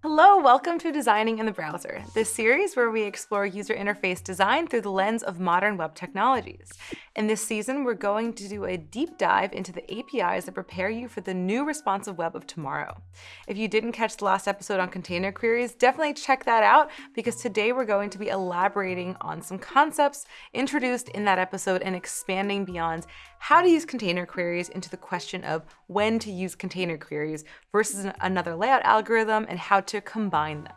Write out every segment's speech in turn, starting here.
Hello, welcome to Designing in the Browser, this series where we explore user interface design through the lens of modern web technologies. In this season, we're going to do a deep dive into the APIs that prepare you for the new responsive web of tomorrow. If you didn't catch the last episode on container queries, definitely check that out because today we're going to be elaborating on some concepts introduced in that episode and expanding beyond how to use container queries into the question of when to use container queries versus another layout algorithm and how to combine them.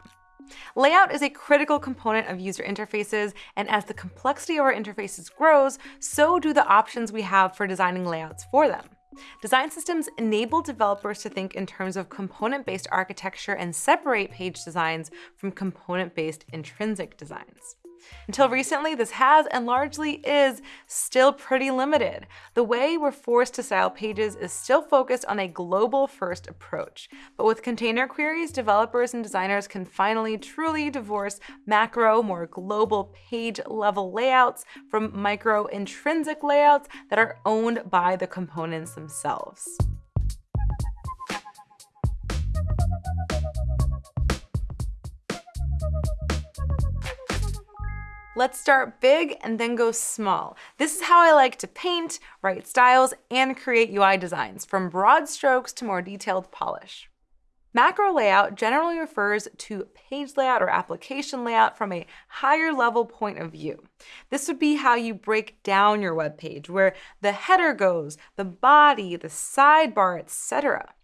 Layout is a critical component of user interfaces, and as the complexity of our interfaces grows, so do the options we have for designing layouts for them. Design systems enable developers to think in terms of component-based architecture and separate page designs from component-based intrinsic designs. Until recently, this has and largely is still pretty limited. The way we're forced to style pages is still focused on a global first approach. But with container queries, developers and designers can finally truly divorce macro, more global page level layouts from micro intrinsic layouts that are owned by the components themselves. Let's start big and then go small. This is how I like to paint, write styles, and create UI designs, from broad strokes to more detailed polish. Macro layout generally refers to page layout or application layout from a higher level point of view. This would be how you break down your web page, where the header goes, the body, the sidebar, etc.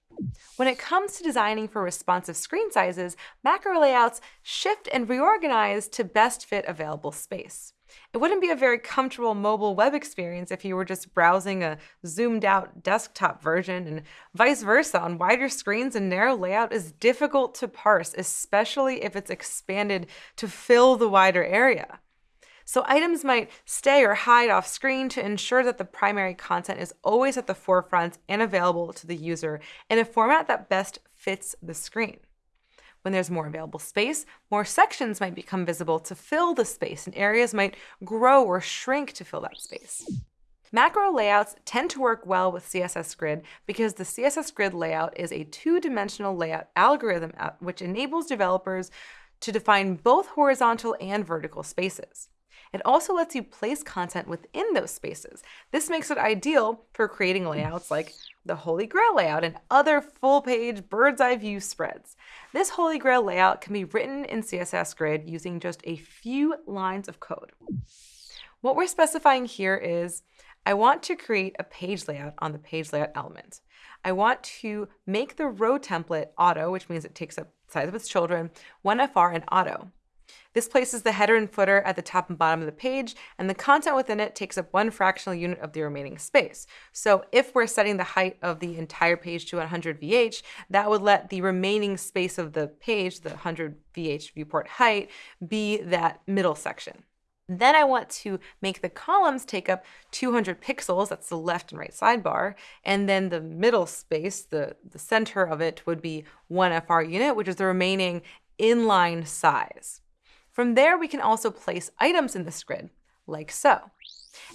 When it comes to designing for responsive screen sizes, macro layouts shift and reorganize to best fit available space. It wouldn't be a very comfortable mobile web experience if you were just browsing a zoomed out desktop version and vice versa. On wider screens, a narrow layout is difficult to parse, especially if it's expanded to fill the wider area. So items might stay or hide off screen to ensure that the primary content is always at the forefront and available to the user in a format that best fits the screen. When there's more available space, more sections might become visible to fill the space and areas might grow or shrink to fill that space. Macro layouts tend to work well with CSS Grid because the CSS Grid layout is a two-dimensional layout algorithm uh, which enables developers to define both horizontal and vertical spaces. It also lets you place content within those spaces. This makes it ideal for creating layouts like the Holy Grail layout and other full-page bird's eye view spreads. This Holy Grail layout can be written in CSS Grid using just a few lines of code. What we're specifying here is I want to create a page layout on the page layout element. I want to make the row template auto, which means it takes up size of its children, 1FR and auto. This places the header and footer at the top and bottom of the page, and the content within it takes up one fractional unit of the remaining space. So if we're setting the height of the entire page to 100 VH, that would let the remaining space of the page, the 100 VH viewport height, be that middle section. Then I want to make the columns take up 200 pixels, that's the left and right sidebar, and then the middle space, the, the center of it, would be 1 FR unit, which is the remaining inline size. From there, we can also place items in this grid, like so.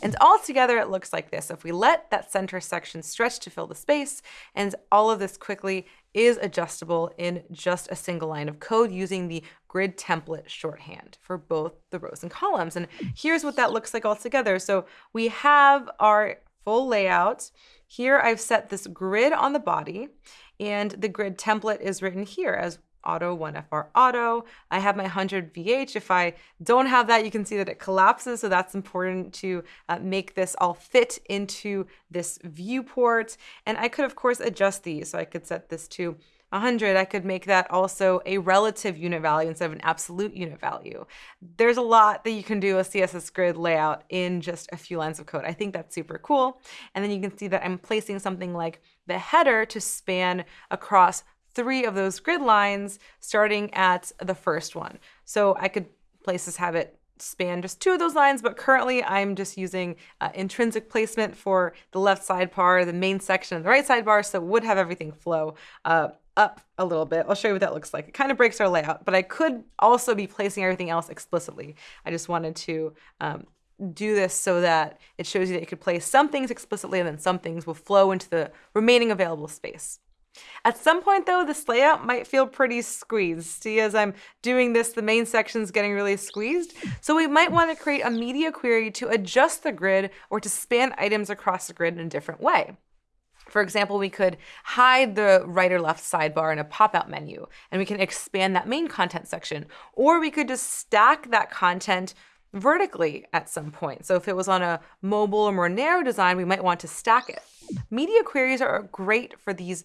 And all together, it looks like this. If we let that center section stretch to fill the space, and all of this quickly is adjustable in just a single line of code using the grid template shorthand for both the rows and columns. And here's what that looks like all together. So we have our full layout. Here I've set this grid on the body, and the grid template is written here as auto 1FR auto. I have my 100 VH. If I don't have that, you can see that it collapses. So that's important to uh, make this all fit into this viewport. And I could, of course, adjust these. So I could set this to 100, I could make that also a relative unit value instead of an absolute unit value. There's a lot that you can do a CSS grid layout in just a few lines of code. I think that's super cool. And then you can see that I'm placing something like the header to span across three of those grid lines starting at the first one. So I could place this it span just two of those lines, but currently I'm just using uh, intrinsic placement for the left sidebar, the main section, and the right sidebar, so it would have everything flow uh, up a little bit. I'll show you what that looks like. It kind of breaks our layout, but I could also be placing everything else explicitly. I just wanted to um, do this so that it shows you that you could place some things explicitly and then some things will flow into the remaining available space. At some point though, this layout might feel pretty squeezed. See, as I'm doing this, the main section's getting really squeezed. So we might want to create a media query to adjust the grid or to span items across the grid in a different way. For example, we could hide the right or left sidebar in a pop-out menu, and we can expand that main content section. Or we could just stack that content vertically at some point. So if it was on a mobile or more narrow design, we might want to stack it. Media queries are great for these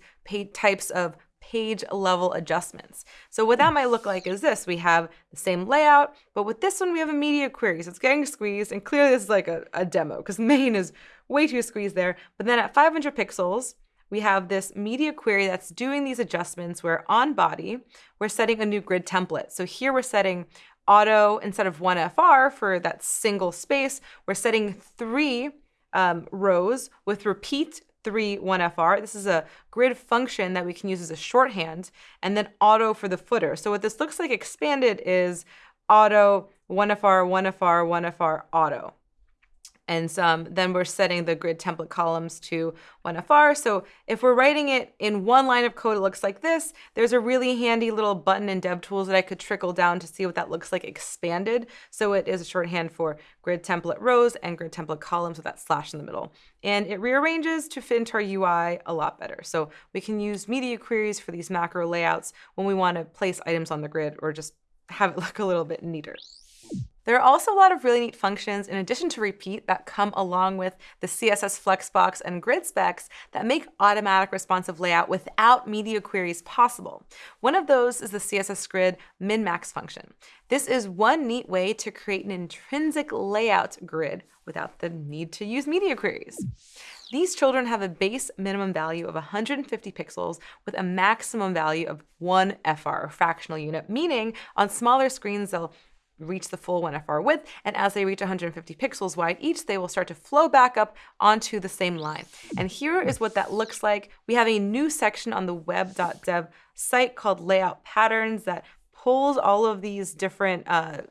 types of page level adjustments. So what that might look like is this. We have the same layout, but with this one, we have a media query. So it's getting squeezed, and clearly this is like a, a demo because main is way too squeezed there. But then at 500 pixels, we have this media query that's doing these adjustments where on body, we're setting a new grid template. So here we're setting auto instead of one FR for that single space, we're setting three um, rows with repeat three 1FR. This is a grid function that we can use as a shorthand, and then auto for the footer. So what this looks like expanded is auto 1FR, 1FR, 1FR, auto. And then we're setting the grid template columns to 1FR. So if we're writing it in one line of code, it looks like this. There's a really handy little button in DevTools that I could trickle down to see what that looks like expanded. So it is a shorthand for grid template rows and grid template columns with that slash in the middle. And it rearranges to fit into our UI a lot better. So we can use media queries for these macro layouts when we want to place items on the grid or just have it look a little bit neater. There are also a lot of really neat functions in addition to repeat that come along with the CSS Flexbox and grid specs that make automatic responsive layout without media queries possible. One of those is the CSS Grid min-max function. This is one neat way to create an intrinsic layout grid without the need to use media queries. These children have a base minimum value of 150 pixels with a maximum value of 1 FR, or fractional unit, meaning on smaller screens they'll reach the full 1FR width, and as they reach 150 pixels wide each, they will start to flow back up onto the same line. And here is what that looks like. We have a new section on the web.dev site called layout patterns that pulls all of these different uh,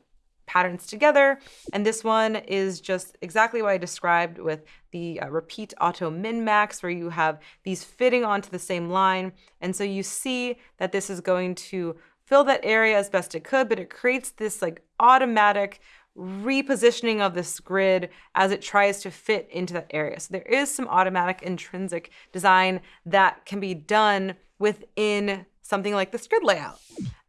patterns together. And this one is just exactly what I described with the uh, repeat auto min max, where you have these fitting onto the same line. And so you see that this is going to fill that area as best it could, but it creates this like automatic repositioning of this grid as it tries to fit into that area. So there is some automatic intrinsic design that can be done within something like this grid layout.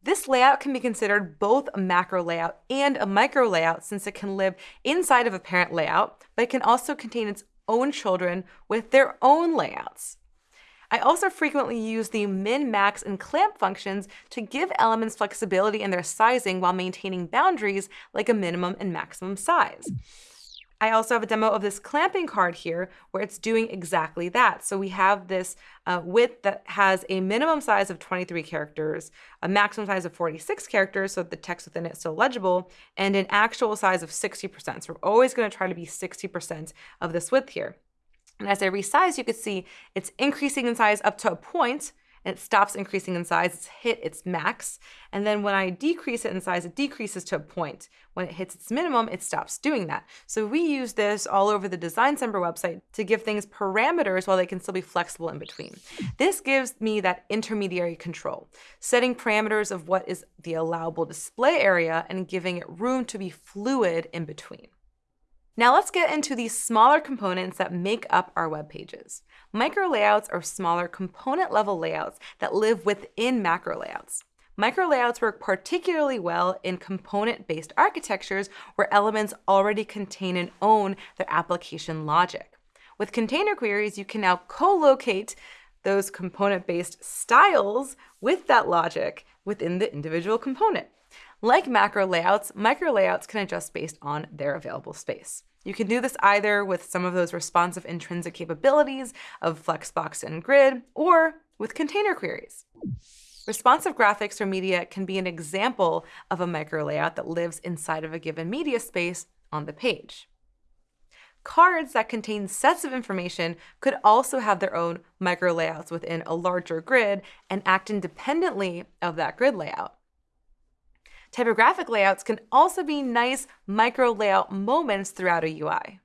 This layout can be considered both a macro layout and a micro layout since it can live inside of a parent layout, but it can also contain its own children with their own layouts. I also frequently use the min, max, and clamp functions to give elements flexibility in their sizing while maintaining boundaries like a minimum and maximum size. I also have a demo of this clamping card here where it's doing exactly that. So we have this uh, width that has a minimum size of 23 characters, a maximum size of 46 characters, so the text within it is still legible, and an actual size of 60%. So we're always going to try to be 60% of this width here. And as I resize, you can see it's increasing in size up to a point, and it stops increasing in size. It's hit its max. And then when I decrease it in size, it decreases to a point. When it hits its minimum, it stops doing that. So we use this all over the Designcember website to give things parameters while they can still be flexible in between. This gives me that intermediary control, setting parameters of what is the allowable display area and giving it room to be fluid in between. Now let's get into the smaller components that make up our web pages. Micro layouts are smaller component level layouts that live within macro layouts. Micro layouts work particularly well in component-based architectures where elements already contain and own their application logic. With container queries, you can now co-locate those component-based styles with that logic within the individual component. Like macro layouts, micro layouts can adjust based on their available space. You can do this either with some of those responsive intrinsic capabilities of Flexbox and Grid, or with container queries. Responsive graphics or media can be an example of a micro layout that lives inside of a given media space on the page. Cards that contain sets of information could also have their own micro layouts within a larger grid and act independently of that grid layout. Typographic layouts can also be nice micro layout moments throughout a UI.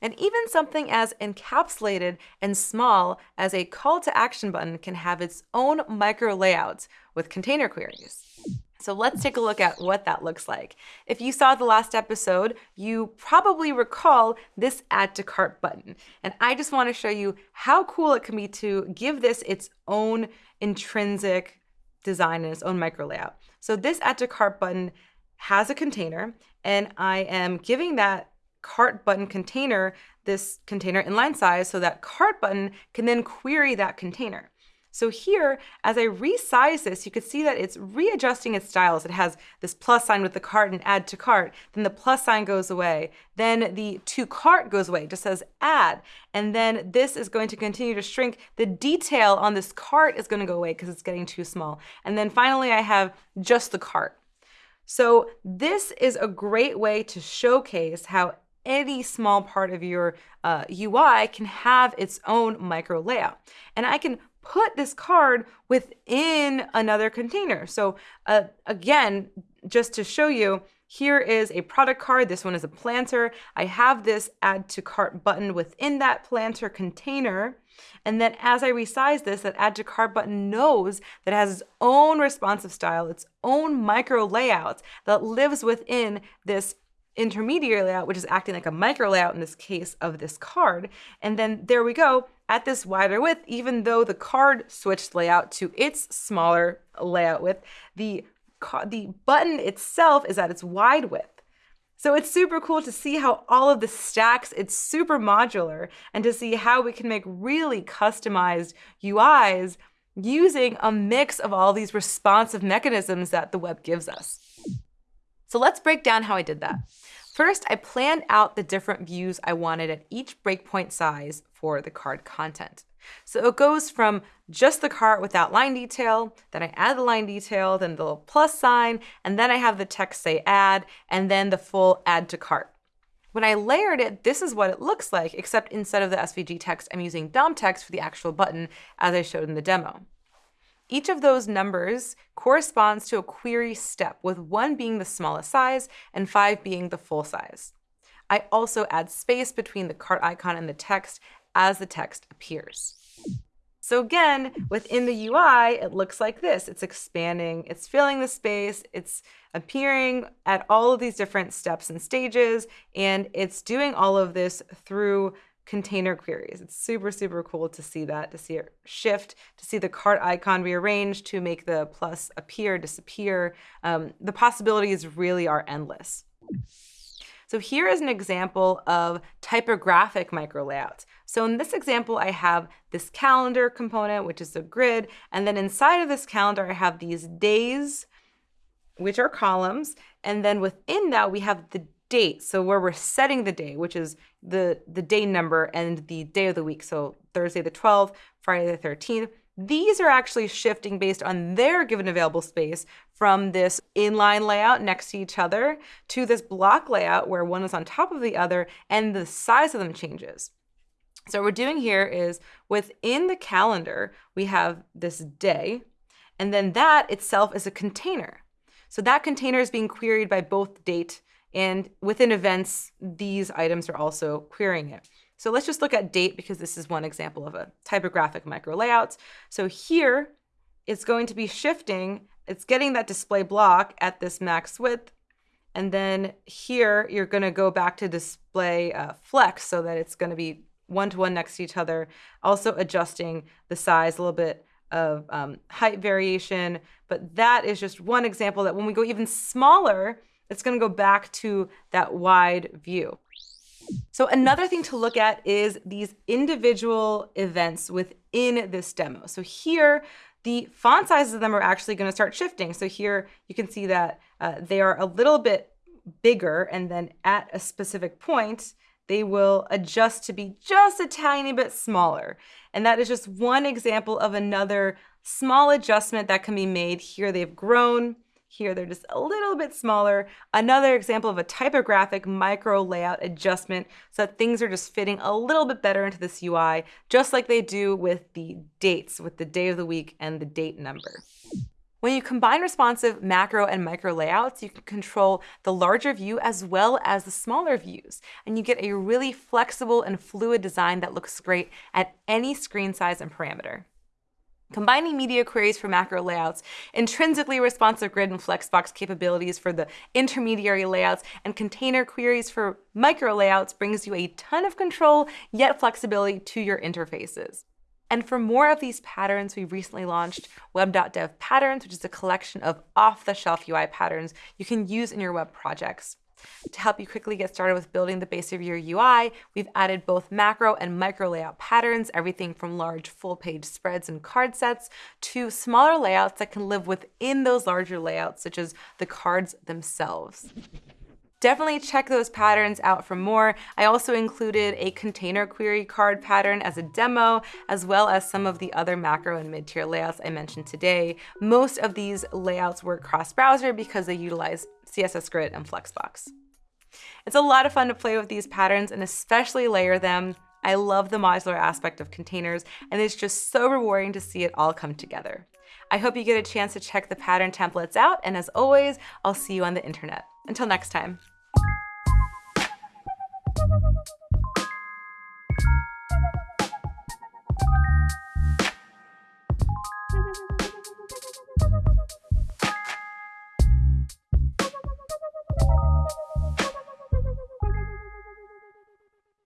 And even something as encapsulated and small as a call to action button can have its own micro layouts with container queries. So let's take a look at what that looks like. If you saw the last episode, you probably recall this add to cart button. And I just wanna show you how cool it can be to give this its own intrinsic design and its own micro layout. So this add to cart button has a container and I am giving that cart button container this container inline size so that cart button can then query that container. So here, as I resize this, you can see that it's readjusting its styles. It has this plus sign with the cart and add to cart. Then the plus sign goes away. Then the to cart goes away, it just says add. And then this is going to continue to shrink. The detail on this cart is going to go away because it's getting too small. And then finally, I have just the cart. So this is a great way to showcase how any small part of your uh, UI can have its own micro layout. And I can put this card within another container. So uh, again, just to show you, here is a product card. This one is a planter. I have this add to cart button within that planter container. And then as I resize this, that add to cart button knows that it has its own responsive style, its own micro layouts that lives within this intermediary layout, which is acting like a micro layout in this case of this card. And then there we go at this wider width, even though the card switched layout to its smaller layout width, the, the button itself is at its wide width. So it's super cool to see how all of this stacks. It's super modular and to see how we can make really customized UIs using a mix of all these responsive mechanisms that the web gives us. So let's break down how I did that. First, I planned out the different views I wanted at each breakpoint size for the card content. So it goes from just the cart without line detail, then I add the line detail, then the little plus sign, and then I have the text say add, and then the full add to cart. When I layered it, this is what it looks like, except instead of the SVG text, I'm using DOM text for the actual button as I showed in the demo. Each of those numbers corresponds to a query step, with one being the smallest size and five being the full size. I also add space between the cart icon and the text as the text appears. So again, within the UI, it looks like this. It's expanding, it's filling the space, it's appearing at all of these different steps and stages, and it's doing all of this through container queries. It's super, super cool to see that, to see it shift, to see the cart icon rearranged to make the plus appear, disappear. Um, the possibilities really are endless. So here is an example of typographic micro layouts. So in this example, I have this calendar component, which is a grid, and then inside of this calendar, I have these days, which are columns, and then within that, we have the date. So where we're setting the day, which is the, the day number and the day of the week. So Thursday the 12th, Friday the 13th. These are actually shifting based on their given available space from this inline layout next to each other to this block layout where one is on top of the other and the size of them changes. So what we're doing here is within the calendar, we have this day, and then that itself is a container. So that container is being queried by both date and within events, these items are also querying it. So let's just look at date because this is one example of a typographic micro layout. So here, it's going to be shifting. It's getting that display block at this max width. And then here, you're going to go back to display uh, flex so that it's going to be one-to-one -one next to each other. Also adjusting the size a little bit of um, height variation. But that is just one example that when we go even smaller, it's going to go back to that wide view. So another thing to look at is these individual events within this demo. So here, the font sizes of them are actually going to start shifting. So here you can see that uh, they are a little bit bigger and then at a specific point, they will adjust to be just a tiny bit smaller. And that is just one example of another small adjustment that can be made. Here they've grown, here they're just a little bit smaller. Another example of a typographic micro layout adjustment so that things are just fitting a little bit better into this UI, just like they do with the dates, with the day of the week and the date number. When you combine responsive macro and micro layouts, you can control the larger view as well as the smaller views, and you get a really flexible and fluid design that looks great at any screen size and parameter. Combining media queries for macro layouts, intrinsically responsive grid and flexbox capabilities for the intermediary layouts, and container queries for micro layouts brings you a ton of control yet flexibility to your interfaces. And for more of these patterns, we recently launched web.dev patterns, which is a collection of off-the-shelf UI patterns you can use in your web projects. To help you quickly get started with building the base of your UI, we've added both macro and micro layout patterns, everything from large full-page spreads and card sets to smaller layouts that can live within those larger layouts, such as the cards themselves. Definitely check those patterns out for more. I also included a container query card pattern as a demo, as well as some of the other macro and mid-tier layouts I mentioned today. Most of these layouts work cross-browser because they utilize CSS Grid and Flexbox. It's a lot of fun to play with these patterns and especially layer them. I love the modular aspect of containers, and it's just so rewarding to see it all come together. I hope you get a chance to check the pattern templates out, and as always, I'll see you on the internet. Until next time.